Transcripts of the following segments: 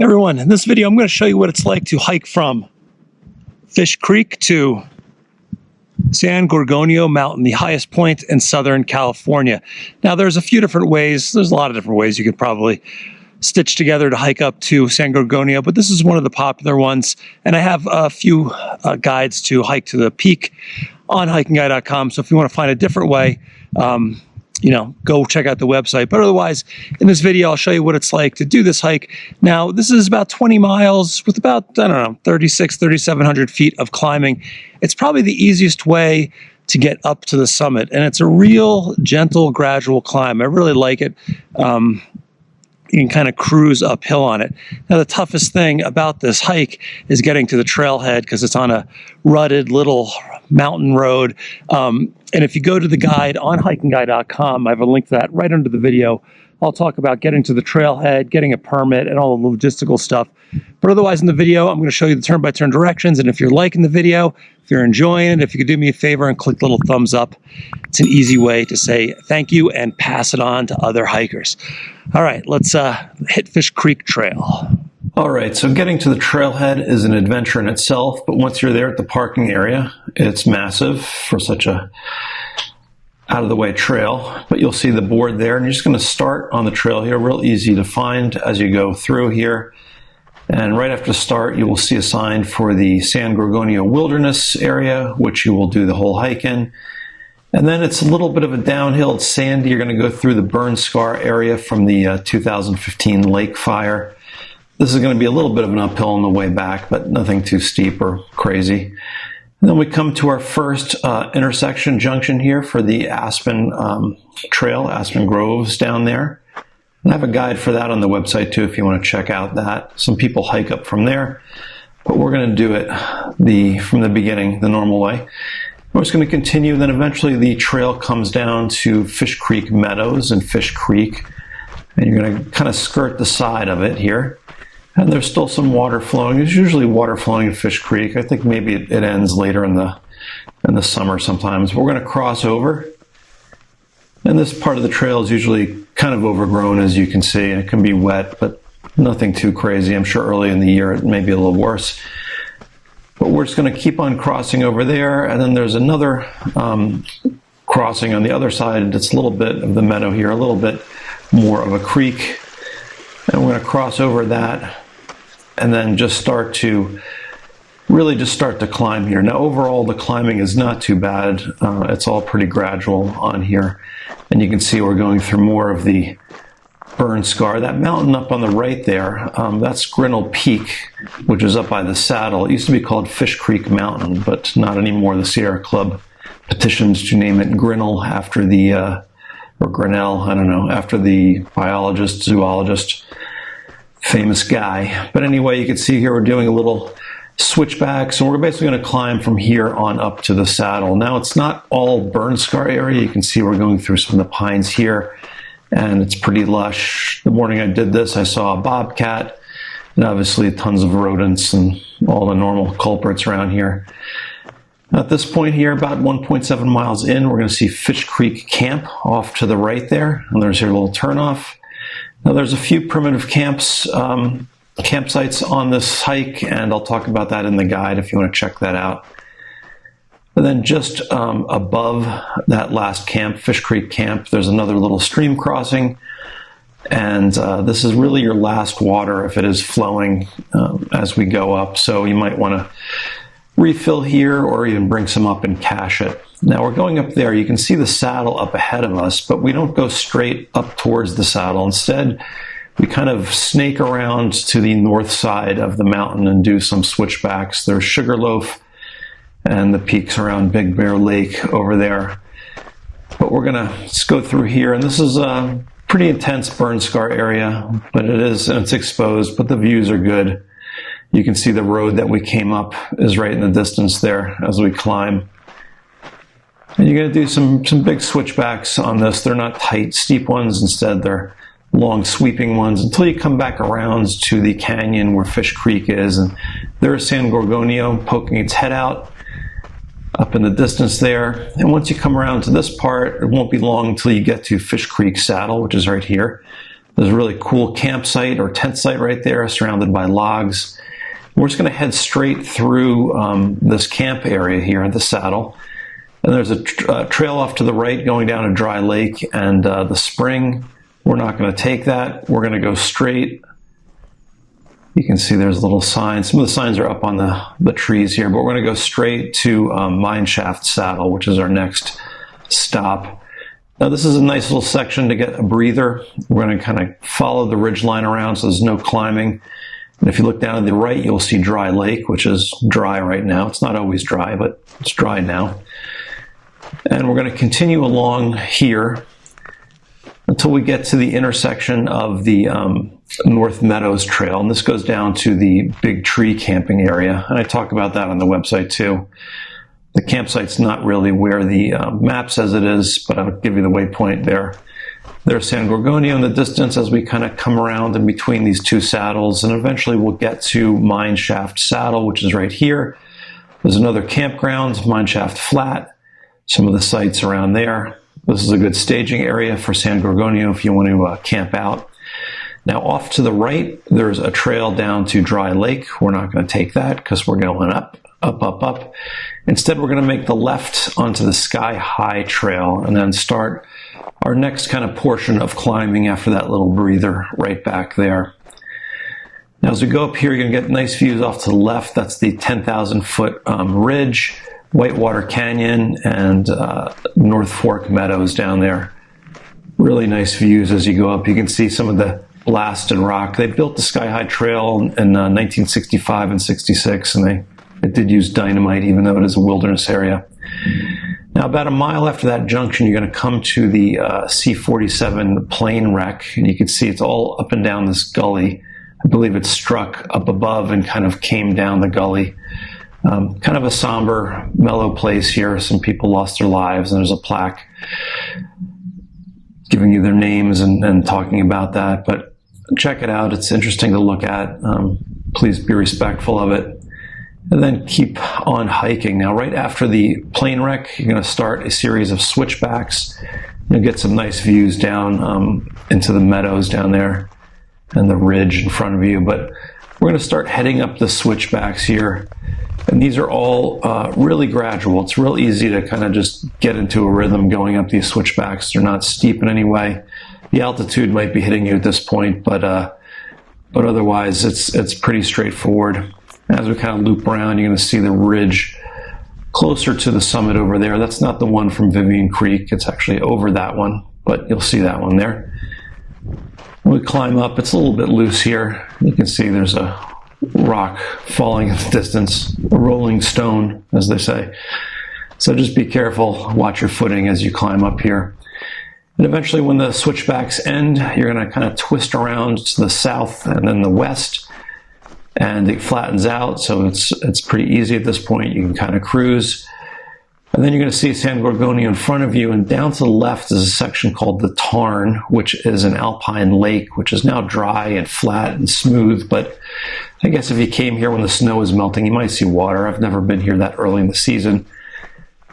Everyone, in this video, I'm going to show you what it's like to hike from Fish Creek to San Gorgonio Mountain, the highest point in Southern California. Now, there's a few different ways. There's a lot of different ways you could probably stitch together to hike up to San Gorgonio, but this is one of the popular ones. And I have a few uh, guides to hike to the peak on hikingguy.com. So if you want to find a different way, um, you know, go check out the website. But otherwise, in this video, I'll show you what it's like to do this hike. Now, this is about 20 miles with about, I don't know, 36, 3,700 feet of climbing. It's probably the easiest way to get up to the summit. And it's a real gentle, gradual climb. I really like it. Um, you can kind of cruise uphill on it. Now, the toughest thing about this hike is getting to the trailhead because it's on a rutted little mountain road. Um, and if you go to the guide on hikingguy.com, I have a link to that right under the video. I'll talk about getting to the trailhead, getting a permit, and all the logistical stuff. But otherwise, in the video, I'm going to show you the turn by turn directions. And if you're liking the video, if you're enjoying it, if you could do me a favor and click the little thumbs up, it's an easy way to say thank you and pass it on to other hikers. All right, let's uh, hit Fish Creek Trail. All right, so getting to the trailhead is an adventure in itself, but once you're there at the parking area, it's massive for such a out of the way trail, but you'll see the board there and you're just going to start on the trail here, real easy to find as you go through here. And right after start, you will see a sign for the San Gorgonio Wilderness area, which you will do the whole hike in. And then it's a little bit of a downhill. It's sandy. You're going to go through the burn scar area from the uh, 2015 lake fire. This is going to be a little bit of an uphill on the way back, but nothing too steep or crazy. And then we come to our first uh, intersection junction here for the Aspen um, Trail, Aspen Groves down there. And I have a guide for that on the website too if you want to check out that. Some people hike up from there, but we're going to do it the from the beginning, the normal way. We're just going to continue, then eventually the trail comes down to Fish Creek Meadows and Fish Creek. And you're going to kind of skirt the side of it here. And there's still some water flowing. There's usually water flowing in Fish Creek. I think maybe it, it ends later in the in the summer sometimes. We're going to cross over. And this part of the trail is usually kind of overgrown, as you can see, and it can be wet, but nothing too crazy. I'm sure early in the year it may be a little worse. But we're just going to keep on crossing over there, and then there's another um, crossing on the other side. It's a little bit of the meadow here, a little bit more of a creek. And we're going to cross over that and then just start to really just start to climb here. Now overall the climbing is not too bad. Uh, it's all pretty gradual on here. And you can see we're going through more of the burn scar. That mountain up on the right there, um, that's Grinnell Peak, which is up by the saddle. It used to be called Fish Creek Mountain, but not anymore. The Sierra Club petitions to name it Grinnell after the, uh, or Grinnell, I don't know, after the biologist, zoologist famous guy. But anyway, you can see here we're doing a little switchback. So we're basically going to climb from here on up to the saddle. Now it's not all burn scar area. You can see we're going through some of the pines here and it's pretty lush. The morning I did this, I saw a bobcat and obviously tons of rodents and all the normal culprits around here. At this point here, about 1.7 miles in, we're going to see Fish Creek Camp off to the right there. And there's your little turnoff. Now there's a few primitive camps, um, campsites on this hike, and I'll talk about that in the guide if you want to check that out. And then just um, above that last camp, Fish Creek Camp, there's another little stream crossing. And uh, this is really your last water if it is flowing um, as we go up. So you might want to refill here or even bring some up and cache it. Now we're going up there. You can see the saddle up ahead of us, but we don't go straight up towards the saddle. Instead, we kind of snake around to the north side of the mountain and do some switchbacks. There's Sugarloaf and the peaks around Big Bear Lake over there. But we're gonna just go through here, and this is a pretty intense burn scar area, but it is, and it's exposed, but the views are good. You can see the road that we came up is right in the distance there as we climb. And you're going to do some, some big switchbacks on this. They're not tight, steep ones. Instead, they're long sweeping ones until you come back around to the canyon where Fish Creek is. And there's San Gorgonio poking its head out up in the distance there. And once you come around to this part, it won't be long until you get to Fish Creek Saddle, which is right here. There's a really cool campsite or tent site right there, surrounded by logs. We're just going to head straight through um, this camp area here at the saddle. And there's a tr- uh, trail off to the right going down a dry lake and uh, the spring. We're not going to take that. We're going to go straight. You can see there's little signs. Some of the signs are up on the, the trees here, but we're going to go straight to um, Mineshaft Saddle, which is our next stop. Now this is a nice little section to get a breather. We're going to kind of follow the ridge line around so there's no climbing. And if you look down to the right, you'll see Dry Lake, which is dry right now. It's not always dry, but it's dry now. And we're going to continue along here until we get to the intersection of the um, North Meadows Trail. And this goes down to the Big Tree camping area. And I talk about that on the website too. The campsite's not really where the uh, map says it is, but I'll give you the waypoint there. There's San Gorgonio in the distance as we kind of come around in between these two saddles, and eventually we'll get to Mineshaft Saddle, which is right here. There's another campground, Mineshaft Flat, some of the sites around there. This is a good staging area for San Gorgonio if you want to uh, camp out. Now, off to the right, there's a trail down to Dry Lake. We're not going to take that because we're going up, up, up, up. Instead, we're going to make the left onto the Sky High Trail and then start our next kind of portion of climbing after that little breather right back there. Now, as we go up here, you're going to get nice views off to the left. That's the 10,000 foot um, ridge, Whitewater Canyon, and uh, North Fork Meadows down there. Really nice views as you go up. You can see some of the blasted rock. They built the Sky High Trail in uh, 1965 and 66, and they, they did use dynamite, even though it is a wilderness area. Now, about a mile after that junction, you're going to come to the uh, C-47 plane wreck, and you can see it's all up and down this gully. I believe it struck up above and kind of came down the gully. Um, kind of a somber, mellow place here. Some people lost their lives, and there's a plaque giving you their names and, and talking about that. But check it out. It's interesting to look at. Um, please be respectful of it and then keep on hiking. Now, right after the plane wreck, you're going to start a series of switchbacks. You'll get some nice views down um, into the meadows down there and the ridge in front of you. But we're going to start heading up the switchbacks here. And these are all uh, really gradual. It's real easy to kind of just get into a rhythm going up these switchbacks. They're not steep in any way. The altitude might be hitting you at this point, but uh, but otherwise it's it's pretty straightforward. As we kind of loop around, you're going to see the ridge closer to the summit over there. That's not the one from Vivian Creek. It's actually over that one, but you'll see that one there. When we climb up, it's a little bit loose here. You can see there's a rock falling in the distance, a rolling stone, as they say. So just be careful, watch your footing as you climb up here. And eventually when the switchbacks end, you're gonna kind of twist around to the south and then the west and it flattens out. So it's, it's pretty easy at this point. You can kind of cruise. And then you're going to see San Gorgonio in front of you, and down to the left is a section called the Tarn, which is an alpine lake, which is now dry and flat and smooth. But I guess if you came here when the snow is melting, you might see water. I've never been here that early in the season.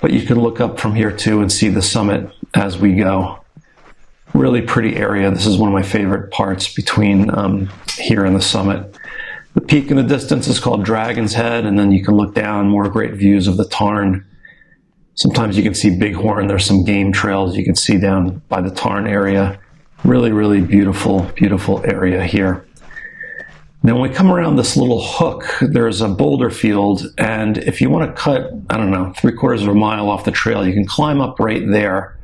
But you can look up from here too and see the summit as we go. Really pretty area. This is one of my favorite parts between um, here and the summit. The peak in the distance is called Dragon's Head, and then you can look down more great views of the Tarn. Sometimes you can see Bighorn. There's some game trails you can see down by the Tarn area. Really, really beautiful, beautiful area here. Now, when we come around this little hook, there's a boulder field, and if you want to cut, I don't know, three quarters of a mile off the trail, you can climb up right there,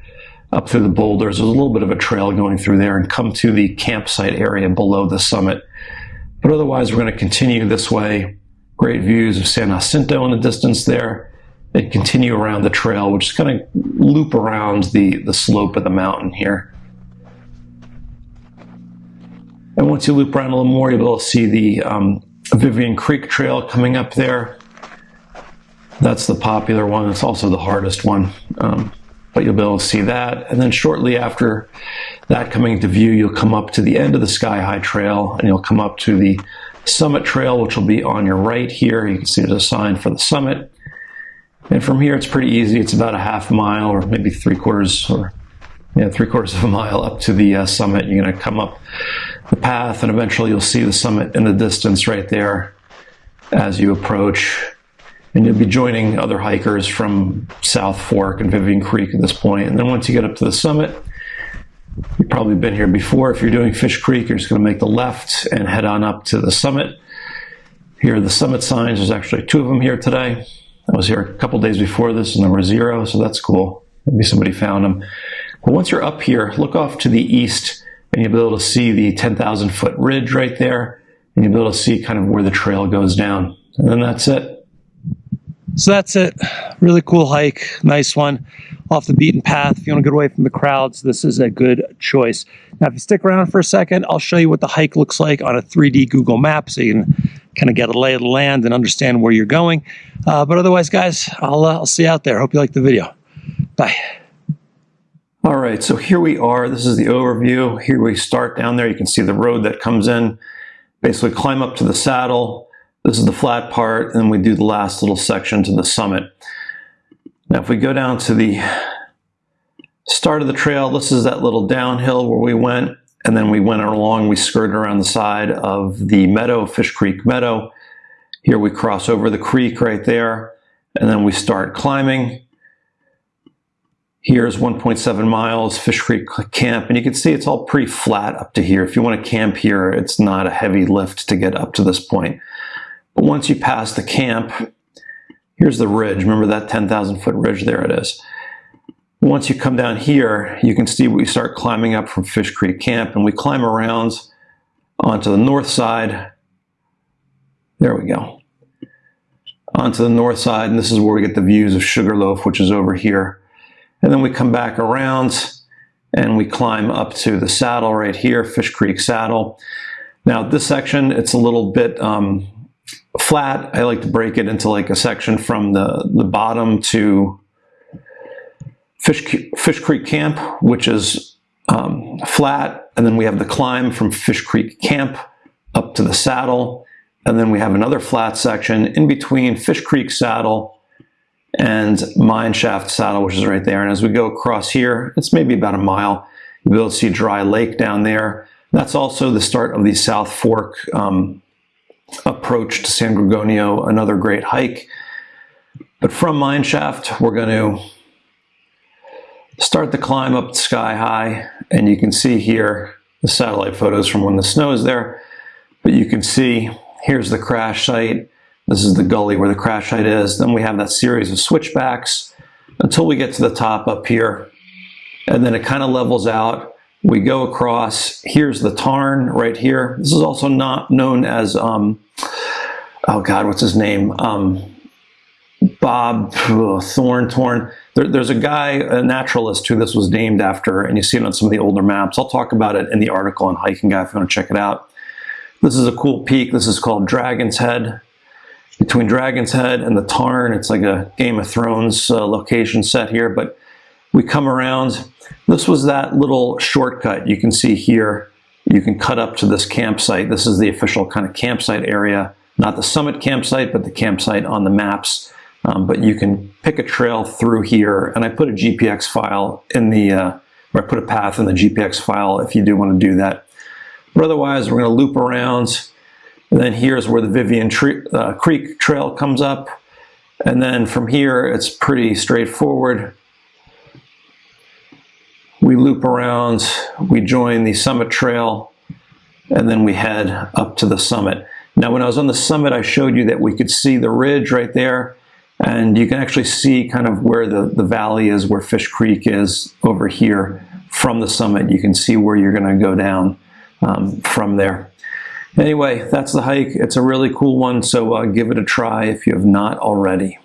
up through the boulders. There's a little bit of a trail going through there and come to the campsite area below the summit. But otherwise, we're going to continue this way. Great views of San Jacinto in the distance there. And continue around the trail, which is going to loop around the, the slope of the mountain here. And once you loop around a little more, you'll be able to see the um, Vivian Creek Trail coming up there. That's the popular one. It's also the hardest one. Um, but you'll be able to see that. And then shortly after that coming into view, you'll come up to the end of the Sky High Trail and you'll come up to the Summit Trail, which will be on your right here. You can see there's a sign for the summit. And from here, it's pretty easy. It's about a half mile or maybe three quarters or yeah, three quarters of a mile up to the uh, summit. You're going to come up the path, and eventually you'll see the summit in the distance right there as you approach. And you'll be joining other hikers from South Fork and Vivian Creek at this point. And then once you get up to the summit, you've probably been here before. If you're doing Fish Creek, you're just going to make the left and head on up to the summit. Here are the summit signs. There's actually two of them here today. I was here a couple days before this, number zero, so that's cool. Maybe somebody found them. But once you're up here, look off to the east, and you'll be able to see the 10,000 foot ridge right there, and you'll be able to see kind of where the trail goes down. And then that's it. So that's it. Really cool hike. Nice one. Off the beaten path. If you want to get away from the crowds, this is a good choice. Now, if you stick around for a second, I'll show you what the hike looks like on a 3D Google map so you can kind of get a lay of the land and understand where you're going. Uh, but otherwise, guys, I'll, uh, I'll see you out there. Hope you like the video. Bye. All right, so here we are. This is the overview. Here we start down there. You can see the road that comes in. Basically climb up to the saddle. This is the flat part, and then we do the last little section to the summit. Now, if we go down to the start of the trail, this is that little downhill where we went, and then we went along, we skirted around the side of the meadow, Fish Creek Meadow. Here we cross over the creek right there, and then we start climbing. Here's 1.7 miles, Fish Creek Camp, and you can see it's all pretty flat up to here. If you want to camp here, it's not a heavy lift to get up to this point. But once you pass the camp, here's the ridge. Remember that 10,000 foot ridge? There it is. Once you come down here, you can see we start climbing up from Fish Creek Camp, and we climb around onto the north side. There we go. Onto the north side, and this is where we get the views of Sugarloaf, which is over here. And then we come back around and we climb up to the saddle right here, Fish Creek Saddle. Now this section, it's a little bit um, flat. I like to break it into like a section from the, the bottom to Fish, Fish Creek Camp, which is um, flat. And then we have the climb from Fish Creek Camp up to the saddle. And then we have another flat section in between Fish Creek Saddle and Mine Shaft Saddle, which is right there. And as we go across here, it's maybe about a mile. You'll see Dry Lake down there. That's also the start of the South Fork um, approach to San Gorgonio, another great hike. But from Mine Shaft, we're going to start the climb up sky high. And you can see here the satellite photos from when the snow is there. But you can see here's the crash site. This is the gully where the crash site is. Then we have that series of switchbacks until we get to the top up here. And then it kind of levels out. We go across. Here's the tarn right here. This is also not known as, um, oh God, what's his name? Um, Bob ugh, Thorn Torn. There, there's a guy, a naturalist, who this was named after, and you see it on some of the older maps. I'll talk about it in the article on Hiking Guy if you want to check it out. This is a cool peak. This is called Dragon's Head between Dragon's Head and the Tarn. It's like a Game of Thrones uh, location set here, but we come around. This was that little shortcut you can see here. You can cut up to this campsite. This is the official kind of campsite area, not the summit campsite, but the campsite on the maps. Um, but you can pick a trail through here, and I put a GPX file in the, uh, or I put a path in the GPX file if you do want to do that. But otherwise, we're going to loop around and then here's where the Vivian uh, Creek Trail comes up. And then from here, it's pretty straightforward. We loop around, we join the summit trail, and then we head up to the summit. Now, when I was on the summit, I showed you that we could see the ridge right there, and you can actually see kind of where the, the valley is, where Fish Creek is over here from the summit. You can see where you're gonna go down um, from there. Anyway, that's the hike. It's a really cool one, so uh, give it a try if you have not already.